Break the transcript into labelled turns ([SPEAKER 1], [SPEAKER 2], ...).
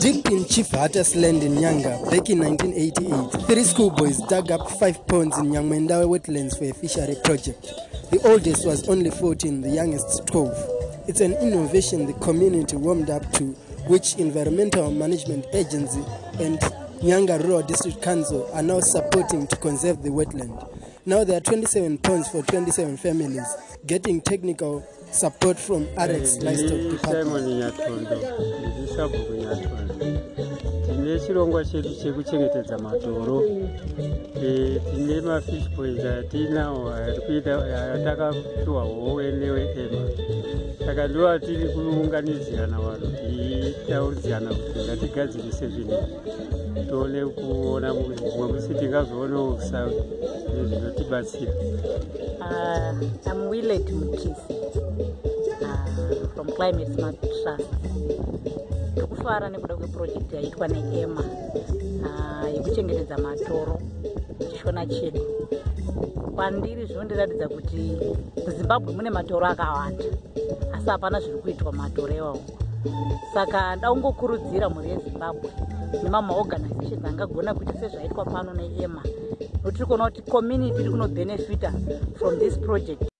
[SPEAKER 1] Deep in Chief Hatter's land in Nyanga, back in 1988, three schoolboys dug up five ponds in Nyangmendawe wetlands for a fishery project. The oldest was only 14, the youngest 12. It's an innovation the community warmed up to, which Environmental Management Agency and Nyanga Rural District Council are now supporting to conserve the wetland. Now there are 27 ponds for 27 families, getting technical support from RX Livestock Department.
[SPEAKER 2] simon nyatondo ndiri sabhuku nyatondo tine chirongwa chedu chekuchengetedza matoro E, tine mafish boys atinawo ari kuita atakapiwa howe neweema saka ndo tiri kuunganidzirana vanhu tiitauridzirana kuti ngatigadzirise zvinhu. Tione kuona mumwe musi tingazoonawo nezvinotibatsira.
[SPEAKER 3] Uh, I'm Willard Mukisi uh, from Climate Smart Trust. Ndikufara nekuda kweprojekti yaitwa neEMA uh, yekuchengetedza matoro muchishona chedu. Kwandiri zvinondiratidza kuti muZimbabwe mune matoro akawanda asi hapana zviri kuitwa matoro iwawo. Saka ndaungokurudzira mhuri yeZimbabwe nemamaorganizations angagona kuita sezvaitwa pano neEMA notiri kuona kuti community iri kunobhenefita from this project